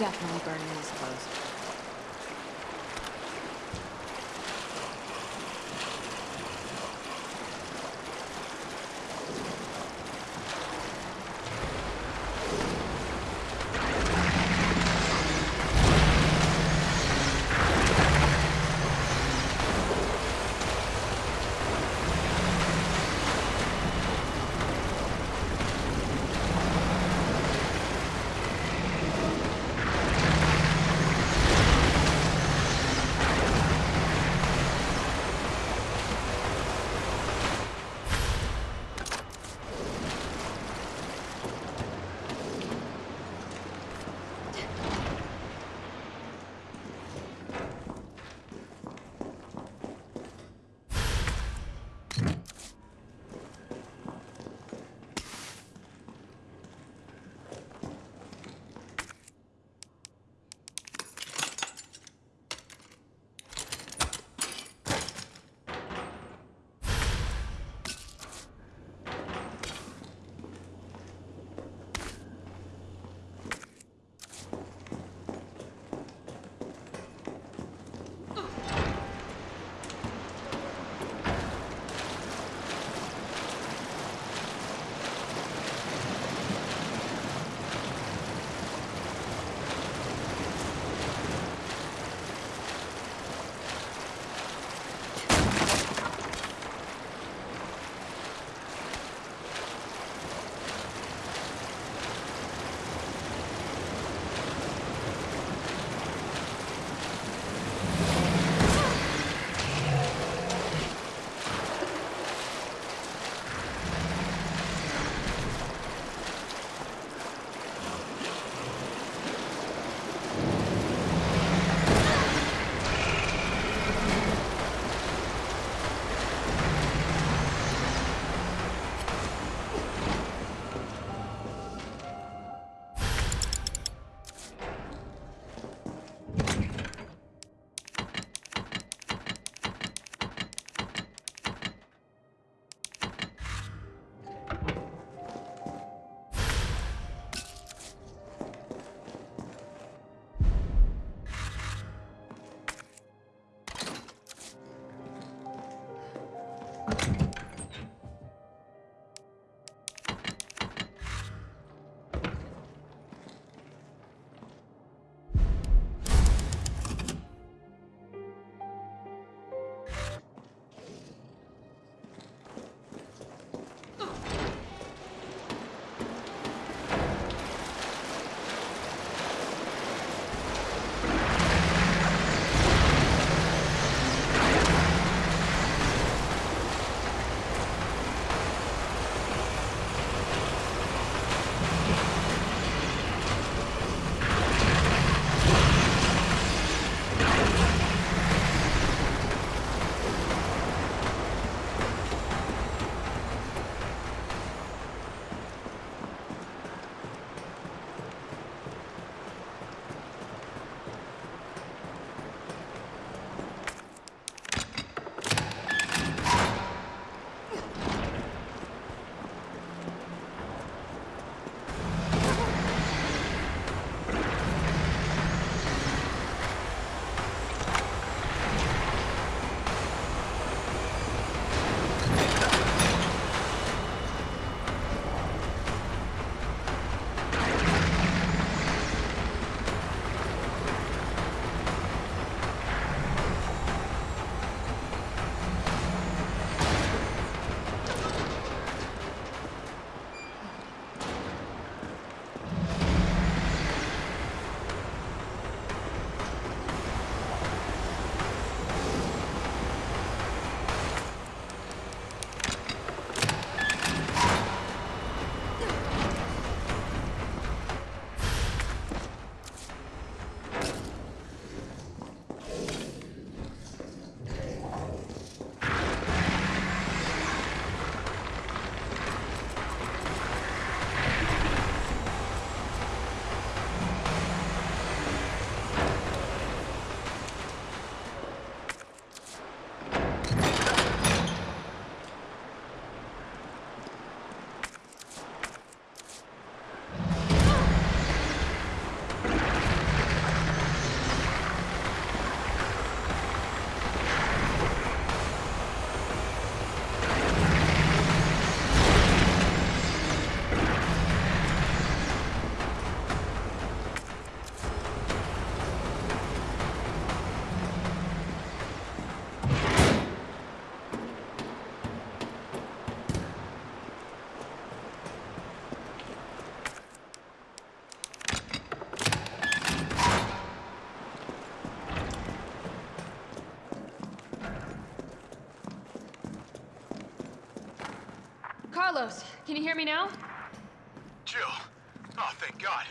definitely burning Carlos, can you hear me now? Jill. Oh, thank God.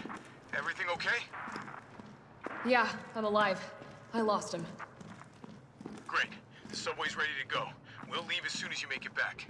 Everything okay? Yeah, I'm alive. I lost him. Great. The subway's ready to go. We'll leave as soon as you make it back.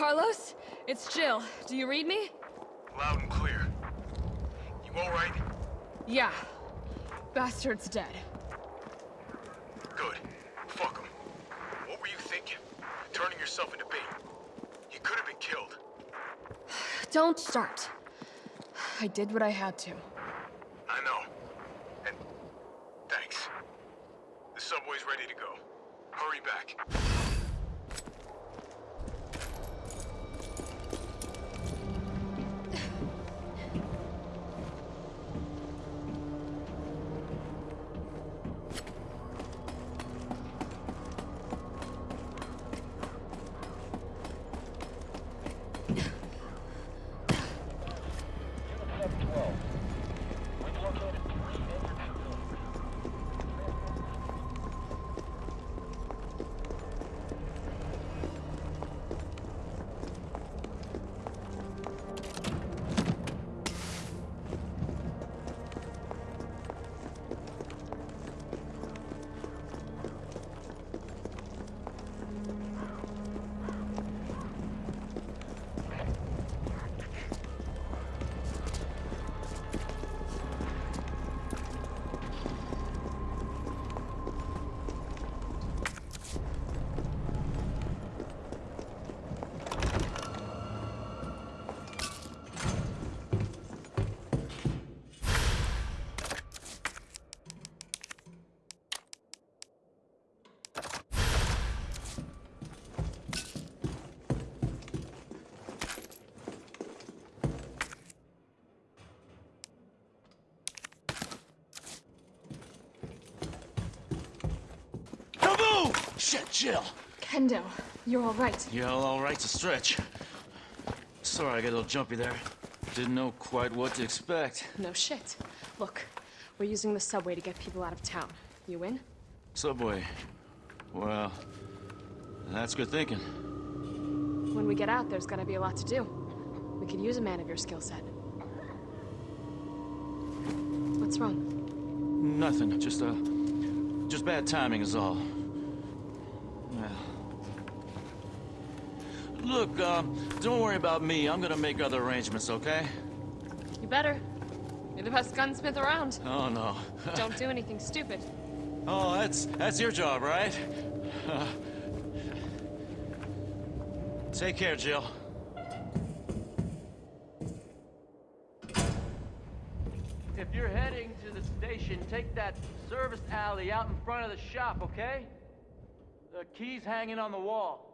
Carlos? It's Jill. Do you read me? Loud and clear. You alright? Yeah. Bastard's dead. Good. Fuck him. What were you thinking? Turning yourself into bait. You could have been killed. Don't start. I did what I had to. Shit, Jill. Kendo, you're all right. Yeah, all right to stretch. Sorry, I got a little jumpy there. Didn't know quite what to expect. No shit. Look, we're using the subway to get people out of town. You in? Subway. Well, that's good thinking. When we get out, there's gonna be a lot to do. We could use a man of your skill set. What's wrong? Nothing. Just uh, just bad timing is all. Look, um, don't worry about me. I'm gonna make other arrangements, okay? You better. You're the best gunsmith around. Oh no. Don't do anything stupid. oh, that's that's your job, right? Take care, Jill. If you're heading to the station, take that service alley out in front of the shop, okay? The key's hanging on the wall.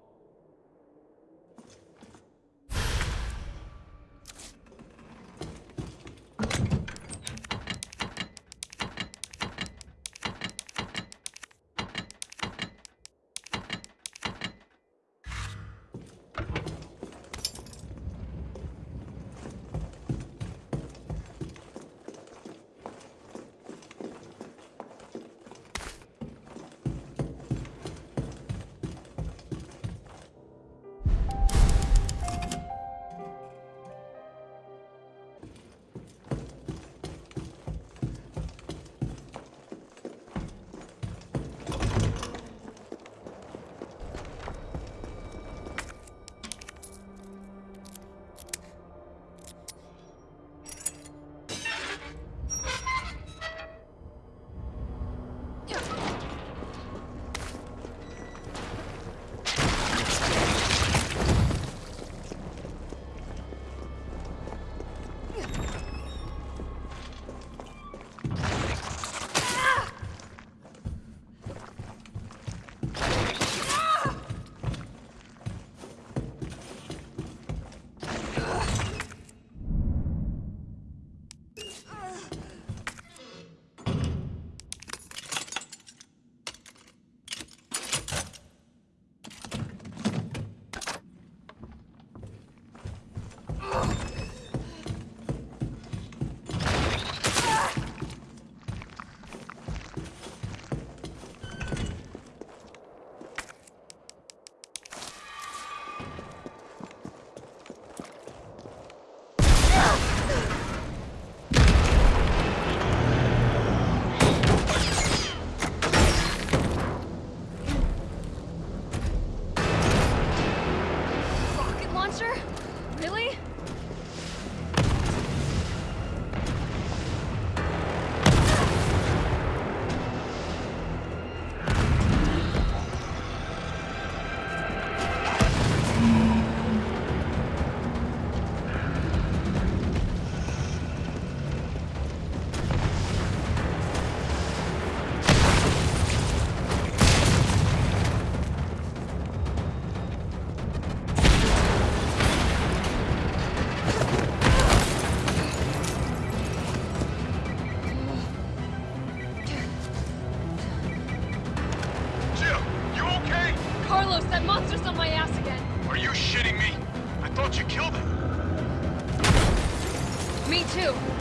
Too.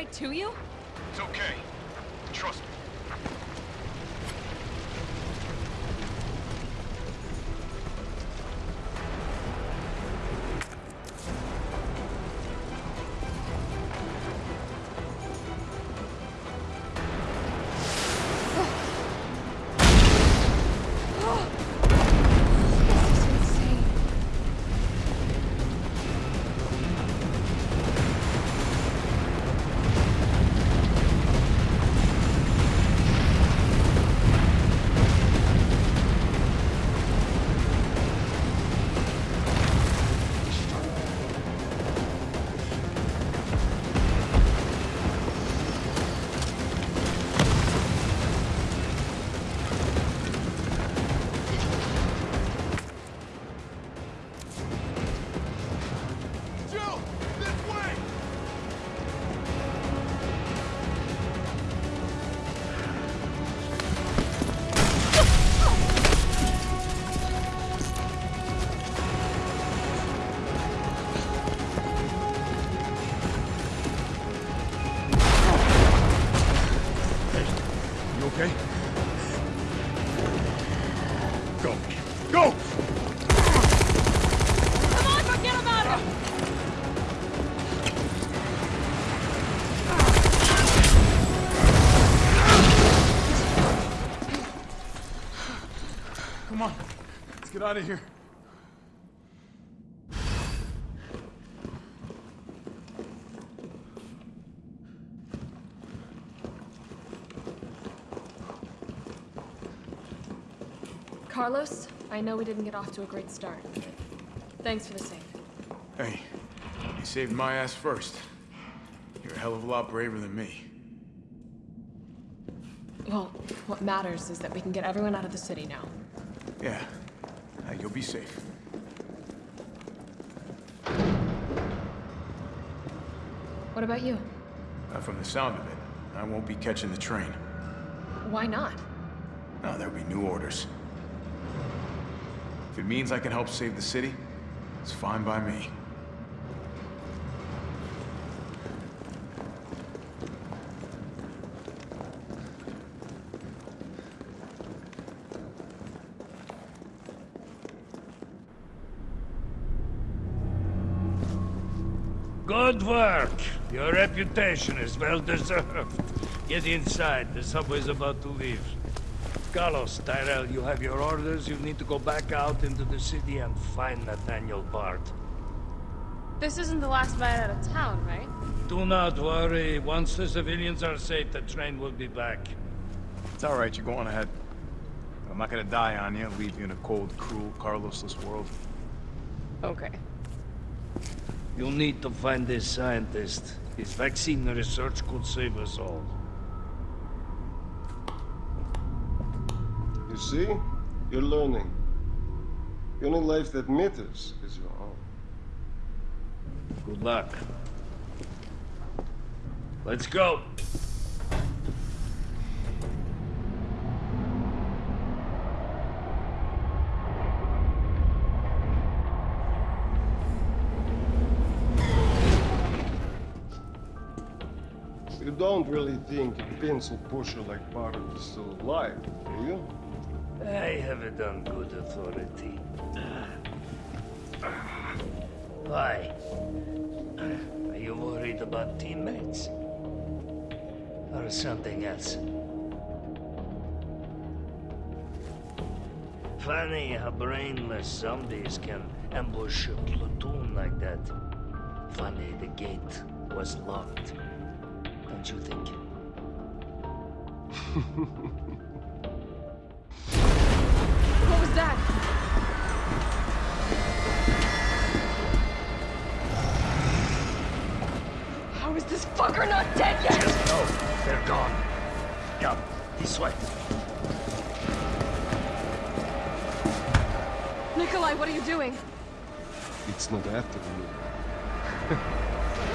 Right to you? Get out of here. Carlos, I know we didn't get off to a great start. Thanks for the save. Hey, you saved my ass first. You're a hell of a lot braver than me. Well, what matters is that we can get everyone out of the city now. Yeah. You'll be safe. What about you? Uh, from the sound of it, I won't be catching the train. Why not? No, there'll be new orders. If it means I can help save the city, it's fine by me. Good work. Your reputation is well deserved. Get inside. The subway's about to leave. Carlos, Tyrell, you have your orders. You need to go back out into the city and find Nathaniel Bard. This isn't the last ride out of town, right? Do not worry. Once the civilians are safe, the train will be back. It's all right, you go on ahead. I'm not gonna die on you, leave you in a cold, cruel, Carlosless world. Okay. You'll need to find this scientist. His vaccine research could save us all. You see? You're learning. The only life that matters is your own. Good luck. Let's go. Don't really think a pencil pusher like Barrett is still alive, do you? I have it on good authority. Why? Are you worried about teammates? Or something else? Funny how brainless zombies can ambush a platoon like that. Funny the gate was locked. Don't you think? What was that? How is this fucker not dead yet? Just No, they're gone. Yup, this way. Nikolai, what are you doing? It's not after you.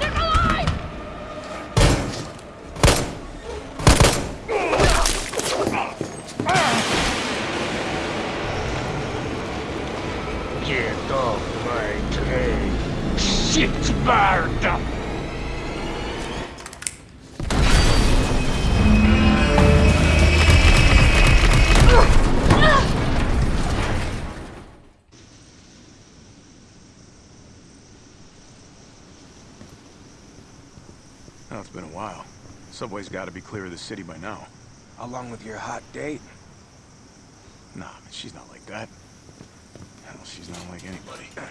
Nikolai! Get off my train. Shit, Sparta! Oh, it's been a while. Subway's got to be clear of the city by now. Along with your hot date. Nah, she's not like that. Hell, she's not like anybody.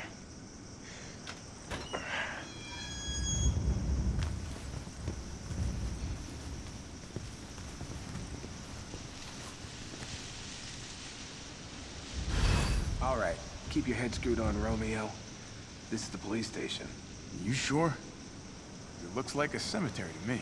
All right, keep your head screwed on, Romeo. This is the police station. You sure? It looks like a cemetery to me.